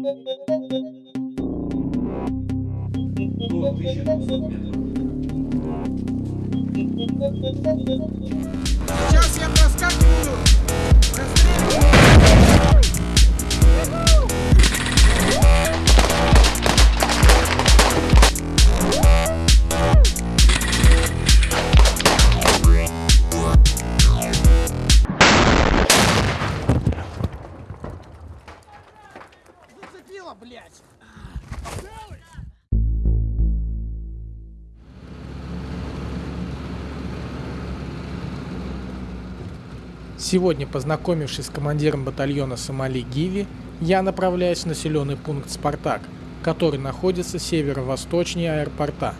До 1200 метров. Сейчас я проскакиваю. Зацепило, блядь. Сегодня, познакомившись с командиром батальона Сомали Гиви, я направляюсь в населенный пункт Спартак, который находится северо-восточнее аэропорта.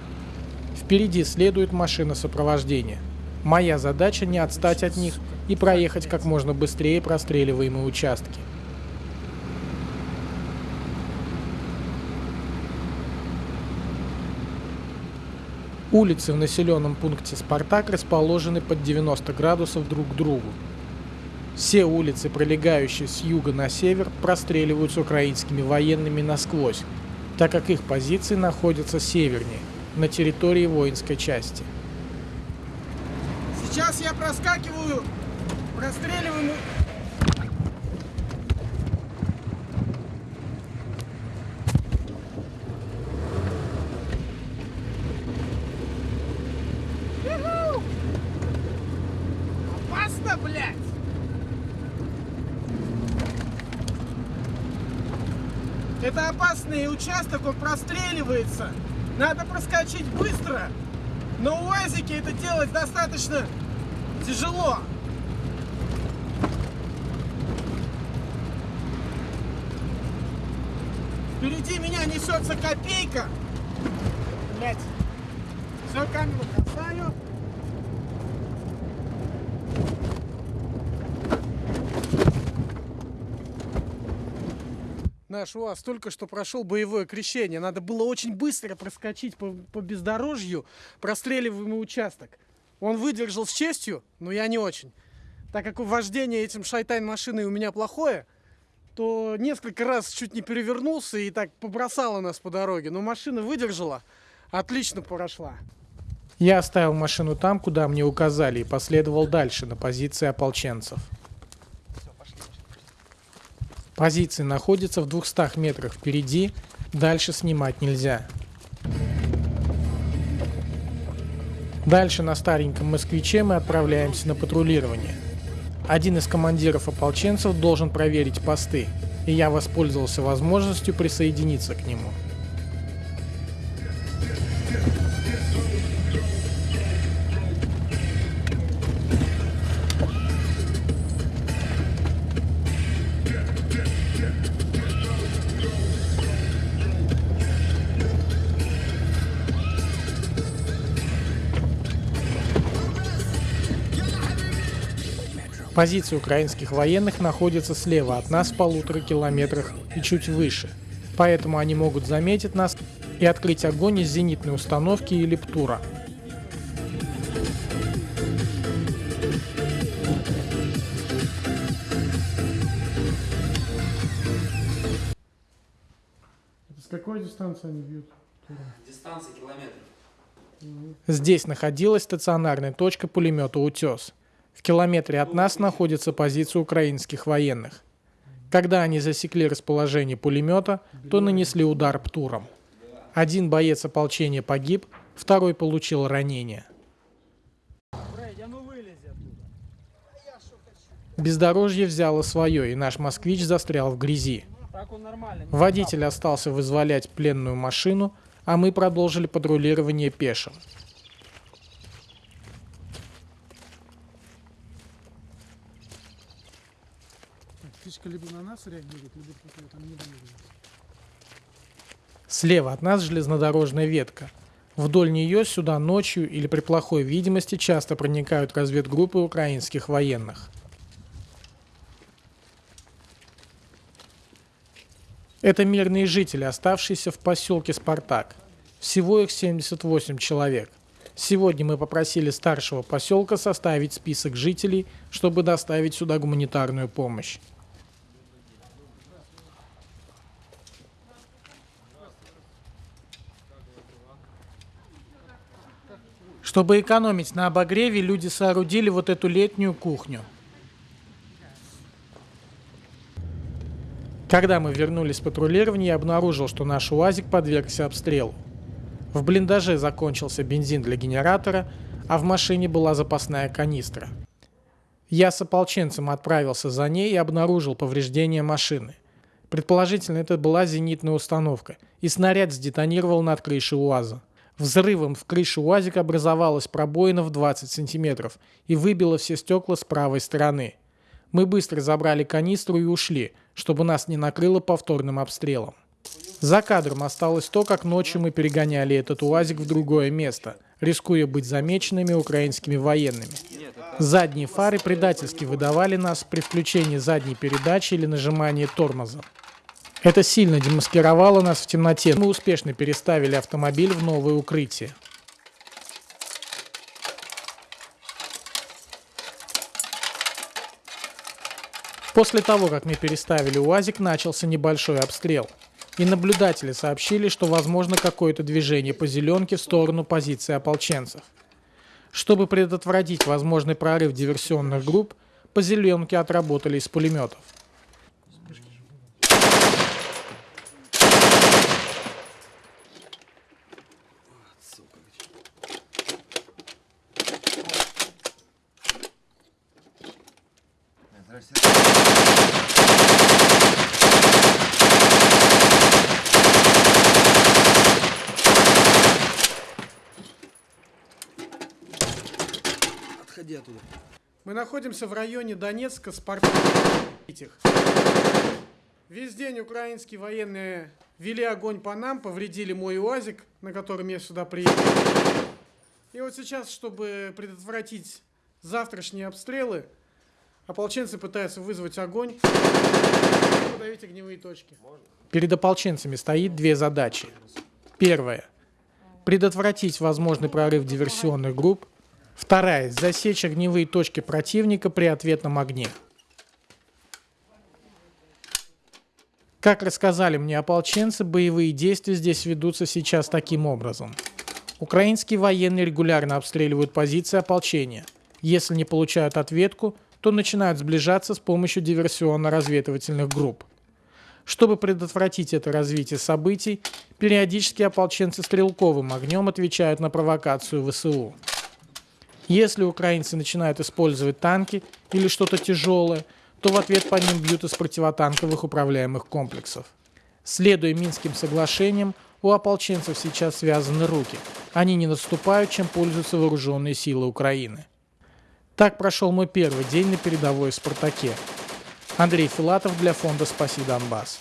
Впереди следует машина сопровождения. Моя задача не отстать от них и проехать как можно быстрее простреливаемые участки. Улицы в населенном пункте Спартак расположены под 90 градусов друг к другу. Все улицы, пролегающие с юга на север, простреливаются украинскими военными насквозь, так как их позиции находятся севернее, на территории воинской части. Сейчас я проскакиваю. Простреливаем. Это опасный участок, он простреливается. Надо проскочить быстро. На УАЗике это делать достаточно тяжело. Впереди меня несется копейка. Блять. Все, камеру бросаю. Наш УАЗ только что прошел боевое крещение. Надо было очень быстро проскочить по, по бездорожью простреливаемый участок. Он выдержал с честью, но я не очень. Так как вождение этим шайтайн машиной у меня плохое, то несколько раз чуть не перевернулся и так побросало нас по дороге. Но машина выдержала, отлично прошла. Я оставил машину там, куда мне указали, и последовал дальше, на позиции ополченцев. Позиции находятся в 200 метрах впереди, дальше снимать нельзя. Дальше на стареньком москвиче мы отправляемся на патрулирование. Один из командиров ополченцев должен проверить посты, и я воспользовался возможностью присоединиться к нему. Позиции украинских военных находятся слева от нас в полутора километрах и чуть выше, поэтому они могут заметить нас и открыть огонь из зенитной установки или птура. С какой дистанции они бьют? Дистанция километр. Здесь находилась стационарная точка пулемета «Утес». В километре от нас находится позиция украинских военных. Когда они засекли расположение пулемета, то нанесли удар птуром. Один боец ополчения погиб, второй получил ранение. Бездорожье взяло свое, и наш москвич застрял в грязи. Водитель остался вызволять пленную машину, а мы продолжили патрулирование пешим. Птичка либо на нас реагирует, либо там не двигается. Слева от нас железнодорожная ветка. Вдоль нее сюда ночью или при плохой видимости часто проникают разведгруппы украинских военных. Это мирные жители, оставшиеся в поселке Спартак. Всего их 78 человек. Сегодня мы попросили старшего поселка составить список жителей, чтобы доставить сюда гуманитарную помощь. Чтобы экономить на обогреве, люди соорудили вот эту летнюю кухню. Когда мы вернулись с патрулирования, я обнаружил, что наш УАЗик подвергся обстрелу. В блиндаже закончился бензин для генератора, а в машине была запасная канистра. Я с ополченцем отправился за ней и обнаружил повреждения машины. Предположительно, это была зенитная установка, и снаряд сдетонировал над крышей УАЗа. Взрывом в крыше УАЗика образовалась пробоина в 20 сантиметров и выбило все стекла с правой стороны. Мы быстро забрали канистру и ушли, чтобы нас не накрыло повторным обстрелом. За кадром осталось то, как ночью мы перегоняли этот УАЗик в другое место, рискуя быть замеченными украинскими военными. Задние фары предательски выдавали нас при включении задней передачи или нажимании тормоза. Это сильно демаскировало нас в темноте. Мы успешно переставили автомобиль в новое укрытие. После того, как мы переставили УАЗик, начался небольшой обстрел. И наблюдатели сообщили, что возможно какое-то движение по зеленке в сторону позиции ополченцев. Чтобы предотвратить возможный прорыв диверсионных групп, по зеленке отработали из пулеметов. Мы находимся в районе Донецка. Этих. Весь день украинские военные вели огонь по нам, повредили мой УАЗик, на котором я сюда приехал. И вот сейчас, чтобы предотвратить завтрашние обстрелы, ополченцы пытаются вызвать огонь и подавить огневые точки. Перед ополченцами стоит две задачи. Первая – предотвратить возможный прорыв диверсионных групп. Вторая – засечь огневые точки противника при ответном огне. Как рассказали мне ополченцы, боевые действия здесь ведутся сейчас таким образом. Украинские военные регулярно обстреливают позиции ополчения. Если не получают ответку, то начинают сближаться с помощью диверсионно-разведывательных групп. Чтобы предотвратить это развитие событий, периодически ополченцы стрелковым огнем отвечают на провокацию ВСУ. Если украинцы начинают использовать танки или что-то тяжелое, то в ответ по ним бьют из противотанковых управляемых комплексов. Следуя Минским соглашениям, у ополченцев сейчас связаны руки. Они не наступают, чем пользуются вооруженные силы Украины. Так прошел мой первый день на передовой «Спартаке». Андрей Филатов для фонда «Спаси Донбасс».